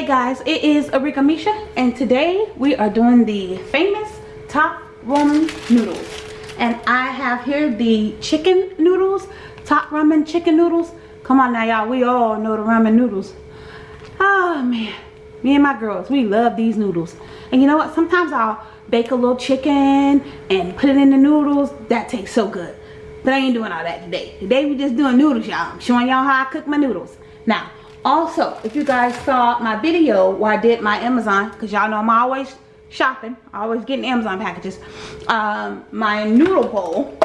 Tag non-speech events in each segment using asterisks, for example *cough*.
guys it is Arika Misha and today we are doing the famous top ramen noodles. And I have here the chicken noodles top ramen chicken noodles. Come on now y'all we all know the ramen noodles. Oh man me and my girls we love these noodles. And you know what sometimes I'll bake a little chicken and put it in the noodles. That tastes so good. But I ain't doing all that today. Today we just doing noodles y'all. Showing y'all how I cook my noodles. Now also if you guys saw my video where i did my amazon because y'all know i'm always shopping always getting amazon packages um, my noodle bowl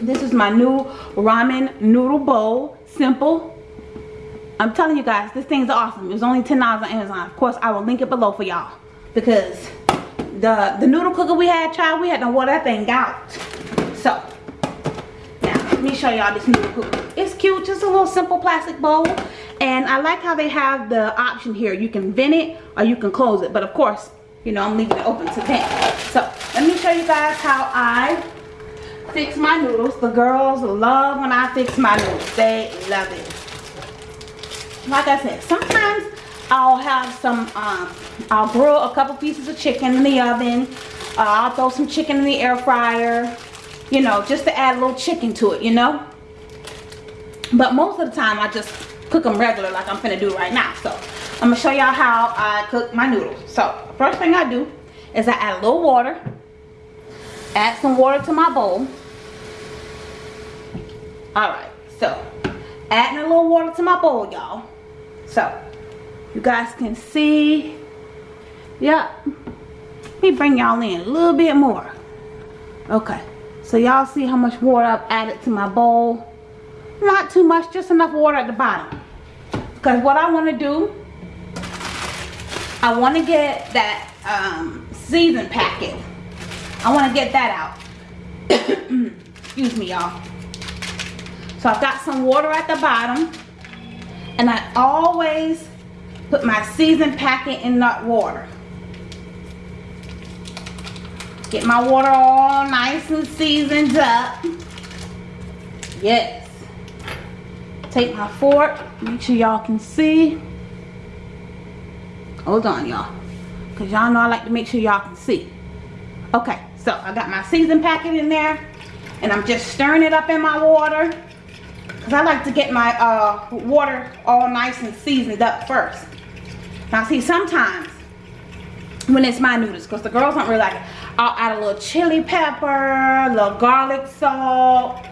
this is my new ramen noodle bowl simple. I'm telling you guys this thing's awesome. It was only 10 dollars on amazon. Of course i will link it below for y'all because the the noodle cooker we had child we had to water that thing out. So now let me show y'all this noodle cooker. It's cute just a little simple plastic bowl and I like how they have the option here. You can vent it or you can close it. But of course, you know, I'm leaving it open to vent. So let me show you guys how I fix my noodles. The girls love when I fix my noodles. They love it. Like I said, sometimes I'll have some, um, I'll grill a couple pieces of chicken in the oven. Uh, I'll throw some chicken in the air fryer. You know, just to add a little chicken to it, you know. But most of the time I just cook them regular like I'm finna do right now. So I'm gonna show y'all how I cook my noodles. So first thing I do is I add a little water. Add some water to my bowl. Alright, so adding a little water to my bowl, y'all. So you guys can see. Yep. Let me bring y'all in a little bit more. Okay. So y'all see how much water I've added to my bowl. Not too much, just enough water at the bottom. Because what I want to do, I want to get that um, season packet. I want to get that out. *coughs* Excuse me, y'all. So I've got some water at the bottom. And I always put my season packet in that water. Get my water all nice and seasoned up. Yes take my fork. Make sure y'all can see. Hold on y'all. Because y'all know I like to make sure y'all can see. Okay so I got my season packet in there and I'm just stirring it up in my water. Because I like to get my uh, water all nice and seasoned up first. Now see sometimes when it's my noodles because the girls don't really like it I'll add a little chili pepper a little garlic salt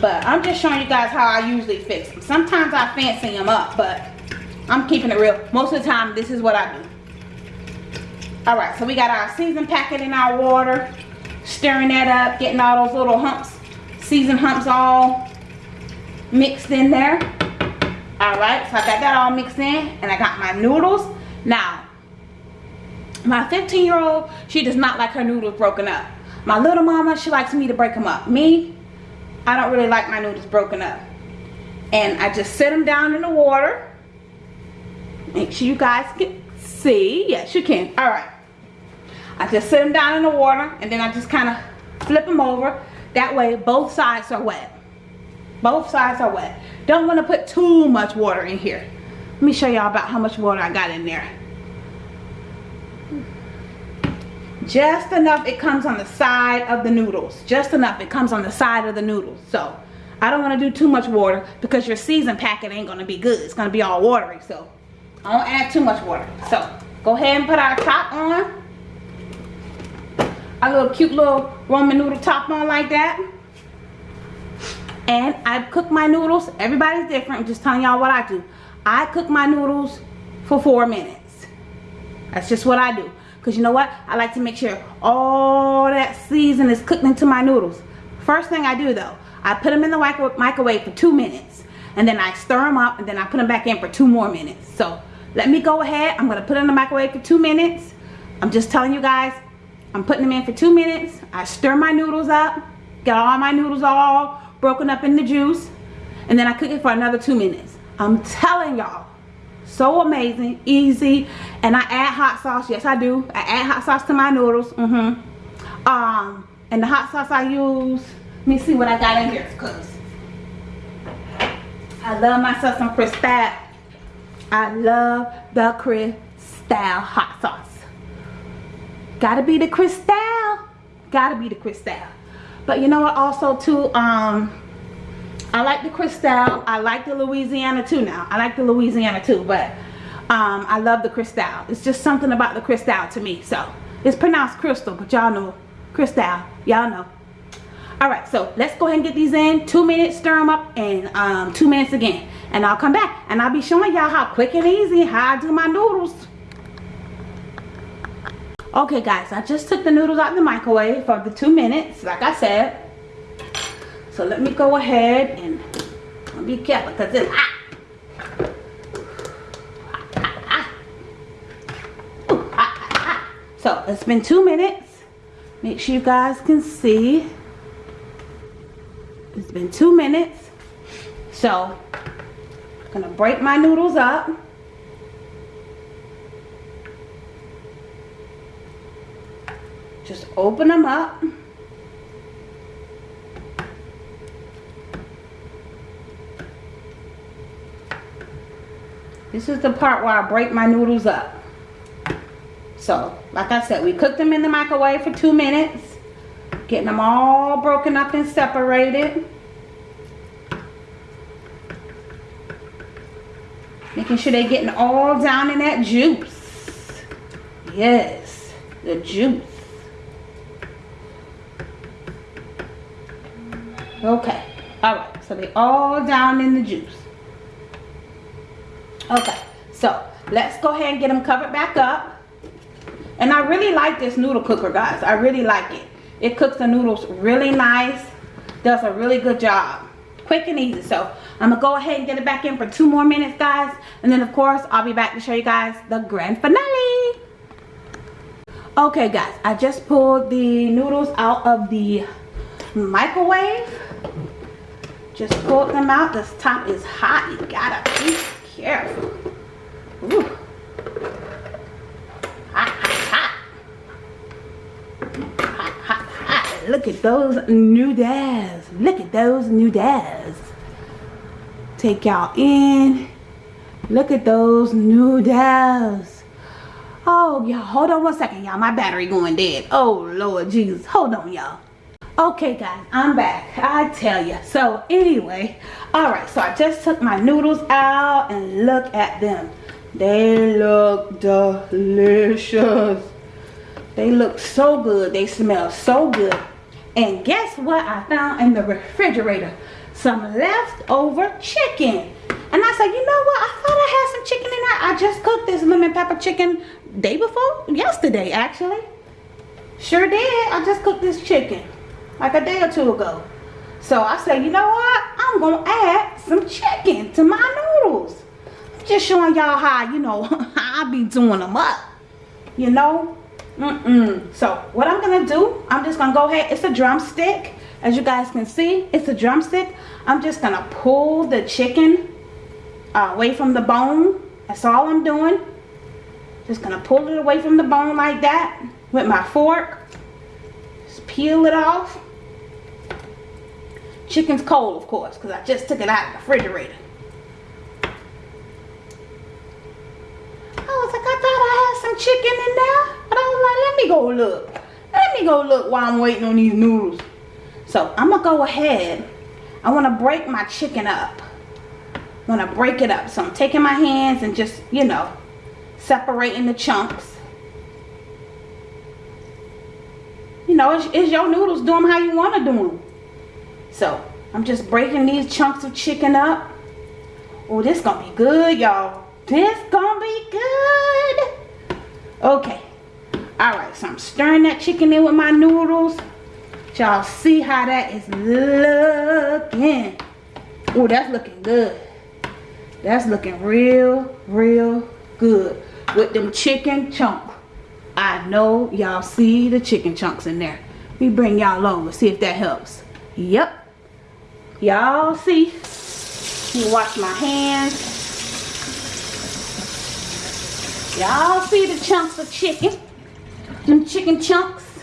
but I'm just showing you guys how I usually fix them. Sometimes I fancy them up, but I'm keeping it real. Most of the time, this is what I do. Alright, so we got our season packet in our water. Stirring that up, getting all those little humps, season humps all mixed in there. Alright, so I got that all mixed in. And I got my noodles. Now, my 15 year old, she does not like her noodles broken up. My little mama, she likes me to break them up. Me, I don't really like my noodles broken up. And I just set them down in the water. Make sure you guys can see. Yes, you can. All right. I just set them down in the water and then I just kind of flip them over. That way both sides are wet. Both sides are wet. Don't want to put too much water in here. Let me show y'all about how much water I got in there. Just enough it comes on the side of the noodles. Just enough it comes on the side of the noodles. So I don't want to do too much water because your season packet ain't going to be good. It's going to be all watery so I don't add too much water. So go ahead and put our top on. A little cute little ramen noodle top on like that. And I cook my noodles. Everybody's different. I'm just telling y'all what I do. I cook my noodles for four minutes. That's just what I do because you know what? I like to make sure all that season is cooked into my noodles. First thing I do though, I put them in the microwave for two minutes. And then I stir them up and then I put them back in for two more minutes. So let me go ahead. I'm to put them in the microwave for two minutes. I'm just telling you guys, I'm putting them in for two minutes. I stir my noodles up. Get all my noodles all broken up in the juice. And then I cook it for another two minutes. I'm telling y'all, so amazing easy and i add hot sauce yes i do i add hot sauce to my noodles mm-hmm um and the hot sauce i use let me see what i got in here because i love myself some crisp i love the crisp Crystal hot sauce. Gotta be the Crystal. Gotta be the Crystal. But you know what also too, um, I like the Crystal. I like the Louisiana too now. I like the Louisiana too, but um, I love the Crystal. It's just something about the Crystal to me. So it's pronounced Crystal, but y'all know Crystal. Y'all know. Alright, so let's go ahead and get these in. Two minutes, stir them up, and um, two minutes again. And I'll come back and I'll be showing y'all how quick and easy how I do my noodles. Okay guys, I just took the noodles out of the microwave for the two minutes, like I said. So let me go ahead and be careful because it's hot. So it's been two minutes. Make sure you guys can see. It's been two minutes. So I'm gonna break my noodles up. Just open them up. This is the part where I break my noodles up. So, like I said, we cooked them in the microwave for two minutes. Getting them all broken up and separated. Making sure they're getting all down in that juice. Yes, the juice. Okay, all right, so they all down in the juice. Okay, so let's go ahead and get them covered back up. And I really like this noodle cooker, guys. I really like it. It cooks the noodles really nice. Does a really good job. Quick and easy. So I'm going to go ahead and get it back in for two more minutes, guys. And then, of course, I'll be back to show you guys the grand finale. Okay, guys. I just pulled the noodles out of the microwave. Just pulled them out. This top is hot. You got to be careful. Ooh. Look at those new dads. Look at those new dads. Take y'all in. Look at those new dads. Oh, y'all, hold on one second, y'all. My battery going dead. Oh, Lord Jesus. Hold on, y'all. Okay, guys, I'm back. I tell you. So, anyway, all right. So, I just took my noodles out and look at them. They look delicious. They look so good. They smell so good. And guess what I found in the refrigerator? Some leftover chicken. And I said, you know what? I thought I had some chicken in there. I just cooked this lemon pepper chicken day before. Yesterday, actually. Sure did. I just cooked this chicken. Like a day or two ago. So I said, you know what? I'm going to add some chicken to my noodles. I'm just showing y'all how, you know, *laughs* I be doing them up. You know? Mm-mm. So what I'm going to do, I'm just going to go ahead. It's a drumstick. As you guys can see, it's a drumstick. I'm just going to pull the chicken uh, away from the bone. That's all I'm doing. Just going to pull it away from the bone like that with my fork. Just peel it off. Chicken's cold, of course, because I just took it out of the refrigerator. Was like, I thought I some chicken in there. But I was like, let me go look. Let me go look while I'm waiting on these noodles. So I'm going to go ahead. I want to break my chicken up. I want to break it up. So I'm taking my hands and just, you know, separating the chunks. You know, it's, it's your noodles. Do them how you want to do them. So I'm just breaking these chunks of chicken up. Oh, this going to be good, y'all. This going to be good. Okay. All right, so I'm stirring that chicken in with my noodles. Y'all see how that is looking. Oh, that's looking good. That's looking real, real good. With them chicken chunks. I know y'all see the chicken chunks in there. Me bring y'all over, see if that helps. Yep. Y'all see? Me wash my hands. Y'all see the chunks of chicken? some chicken chunks.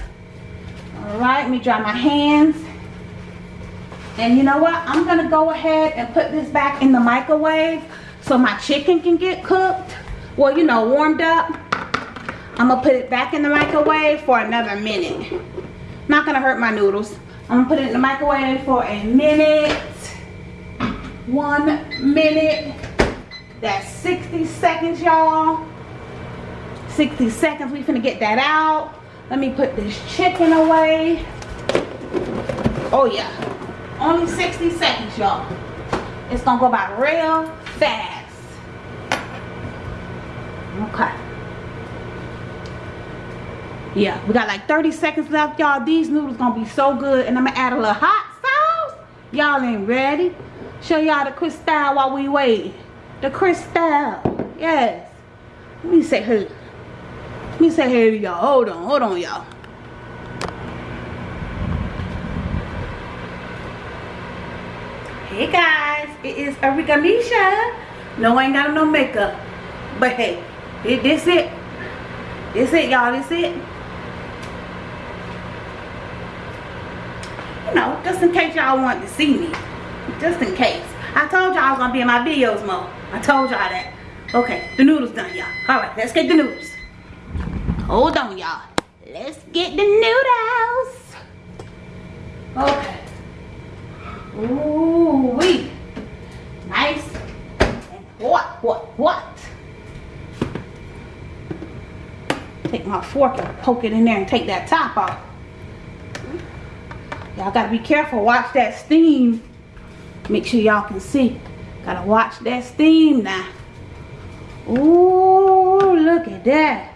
All right, let me dry my hands. And you know what? I'm going to go ahead and put this back in the microwave so my chicken can get cooked. Well, you know, warmed up. I'm gonna put it back in the microwave for another minute. Not gonna hurt my noodles. I'm gonna put it in the microwave for a minute. One minute. That's 60 seconds, y'all. 60 seconds. We finna get that out. Let me put this chicken away. Oh yeah. Only 60 seconds, y'all. It's gonna go by real fast. Okay. Yeah, we got like 30 seconds left, y'all. These noodles gonna be so good. And I'm gonna add a little hot sauce. Y'all ain't ready. Show y'all the crystal while we wait. The crystal. Yes. Let me say hey. Let me say hey to y'all. Hold on, hold on, y'all. Hey guys, it is Arika Misha. No, I ain't got no makeup. But hey, this it. This it, y'all. This it. You know, just in case y'all want to see me. Just in case. I told y'all I was going to be in my videos more. I told y'all that. Okay, the noodles done, y'all. Alright, let's get the noodles. Hold on, y'all. Let's get the noodles. Okay. Ooh, wee. Nice and what, what, what? Take my fork and poke it in there and take that top off. Y'all gotta be careful. Watch that steam. Make sure y'all can see. Gotta watch that steam now. Ooh, look at that.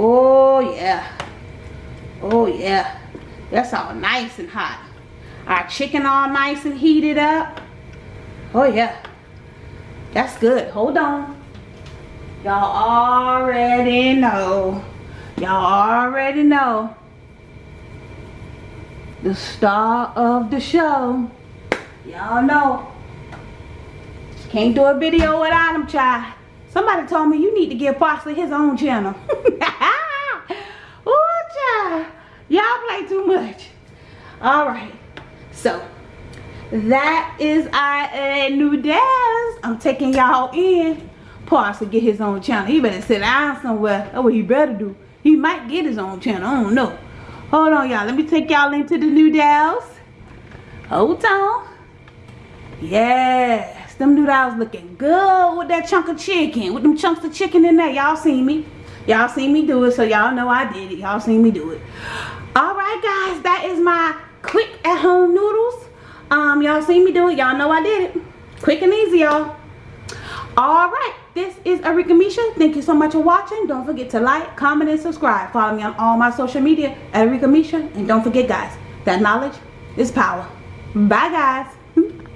Oh, yeah. Oh, yeah. That's all nice and hot. Our chicken all nice and heated up. Oh, yeah. That's good. Hold on. Y'all already know. Y'all already know. The star of the show. Y'all know. Can't do a video without him, child. Somebody told me you need to give Parsley his own channel. *laughs* Ooh, child. Y'all play too much. Alright. So, that is our uh, noodles. I'm taking y'all in. Parsley get his own channel. He better sit down somewhere. That's what he better do. He might get his own channel. I don't know. Hold on, y'all. Let me take y'all into the new noodles. Hold on. Yes. Them noodles looking good with that chunk of chicken. With them chunks of chicken in there. Y'all seen me. Y'all seen me do it. So y'all know I did it. Y'all seen me do it. Alright, guys. That is my quick at home noodles. Um, y'all seen me do it. Y'all know I did it. Quick and easy, y'all. Alright this is Arika Misha. Thank you so much for watching. Don't forget to like, comment, and subscribe. Follow me on all my social media at Arika Misha. And don't forget, guys, that knowledge is power. Bye, guys. *laughs*